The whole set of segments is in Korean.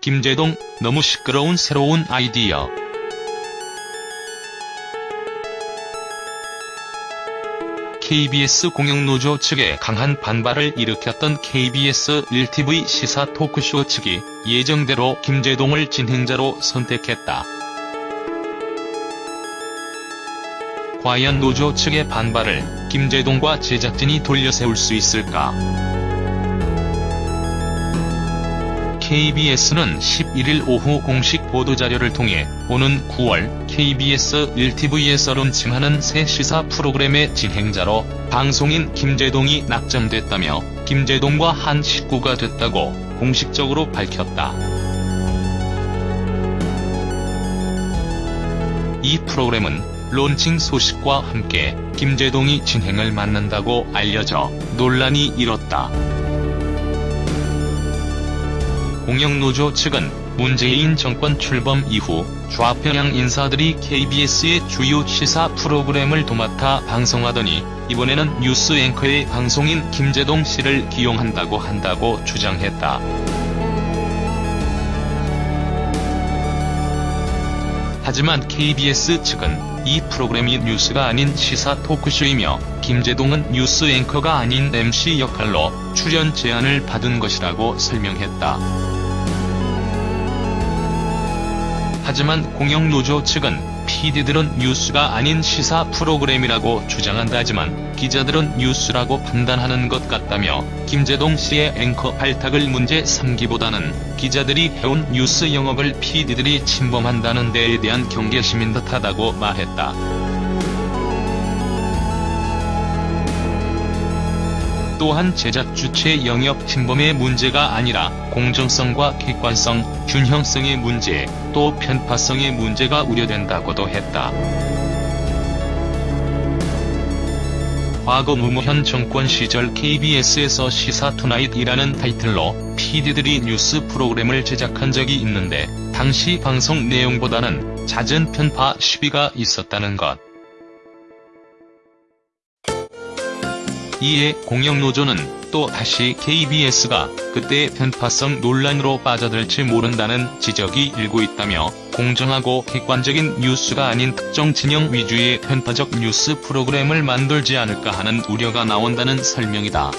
김제동, 너무 시끄러운 새로운 아이디어. KBS 공영노조 측에 강한 반발을 일으켰던 KBS 1TV 시사 토크쇼 측이 예정대로 김제동을 진행자로 선택했다. 과연 노조 측의 반발을 김제동과 제작진이 돌려세울 수 있을까? KBS는 11일 오후 공식 보도자료를 통해 오는 9월 KBS 1TV에서 론칭하는 새 시사 프로그램의 진행자로 방송인 김재동이 낙점됐다며 김재동과 한 식구가 됐다고 공식적으로 밝혔다. 이 프로그램은 론칭 소식과 함께 김재동이 진행을 맡는다고 알려져 논란이 일었다. 공영노조 측은 문재인 정권 출범 이후 좌평양 인사들이 KBS의 주요 시사 프로그램을 도맡아 방송하더니 이번에는 뉴스 앵커의 방송인 김재동 씨를 기용한다고 한다고 주장했다. 하지만 KBS 측은 이 프로그램이 뉴스가 아닌 시사 토크쇼이며 김재동은 뉴스 앵커가 아닌 MC 역할로 출연 제안을 받은 것이라고 설명했다. 하지만 공영노조 측은 PD들은 뉴스가 아닌 시사 프로그램이라고 주장한다지만 기자들은 뉴스라고 판단하는 것 같다며 김재동 씨의 앵커 발탁을 문제 삼기보다는 기자들이 해온 뉴스 영업을 PD들이 침범한다는 데에 대한 경계심인 듯하다고 말했다. 또한 제작 주체 영역 침범의 문제가 아니라 공정성과 객관성, 균형성의 문제, 또 편파성의 문제가 우려된다고도 했다. 과거 노무현 정권 시절 KBS에서 시사 투나잇이라는 타이틀로 PD들이 뉴스 프로그램을 제작한 적이 있는데 당시 방송 내용보다는 잦은 편파 시비가 있었다는 것. 이에 공영노조는 또 다시 KBS가 그때의 편파성 논란으로 빠져들지 모른다는 지적이 일고 있다며 공정하고 객관적인 뉴스가 아닌 특정 진영 위주의 편파적 뉴스 프로그램을 만들지 않을까 하는 우려가 나온다는 설명이다.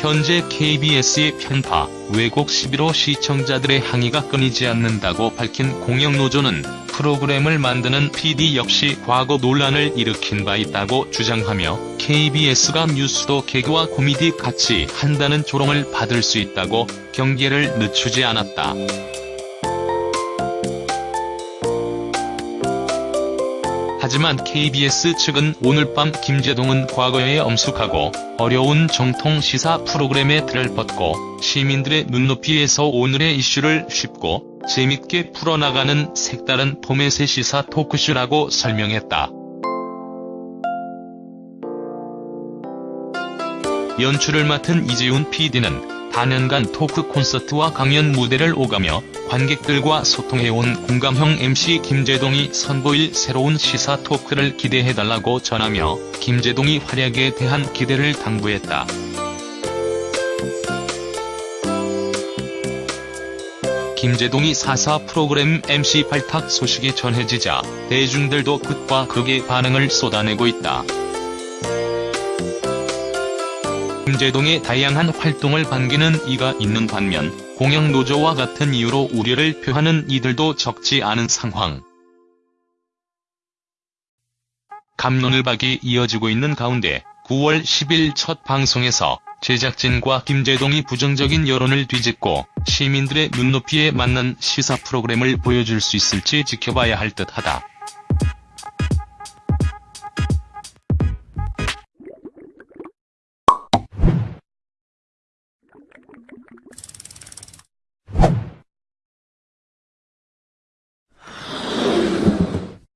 현재 KBS의 편파, 왜곡 시비로 시청자들의 항의가 끊이지 않는다고 밝힌 공영노조는 프로그램을 만드는 PD 역시 과거 논란을 일으킨 바 있다고 주장하며 KBS가 뉴스도 개그와 코미디 같이 한다는 조롱을 받을 수 있다고 경계를 늦추지 않았다. 하지만 KBS 측은 오늘 밤 김재동은 과거에 엄숙하고 어려운 정통 시사 프로그램의 틀을 벗고 시민들의 눈높이에서 오늘의 이슈를 쉽고 재밌게 풀어나가는 색다른 포맷의 시사 토크쇼라고 설명했다. 연출을 맡은 이재훈 PD는 다년간 토크 콘서트와 강연 무대를 오가며 관객들과 소통해온 공감형 MC 김재동이 선보일 새로운 시사 토크를 기대해달라고 전하며 김재동이 활약에 대한 기대를 당부했다. 김재동이 4사 프로그램 MC 발탁 소식이 전해지자 대중들도 극과 극의 반응을 쏟아내고 있다. 김재동의 다양한 활동을 반기는 이가 있는 반면 공영노조와 같은 이유로 우려를 표하는 이들도 적지 않은 상황. 감론을박이 이어지고 있는 가운데 9월 10일 첫 방송에서 제작진과 김재동이 부정적인 여론을 뒤집고 시민들의 눈높이에 맞는 시사 프로그램을 보여줄 수 있을지 지켜봐야 할 듯하다.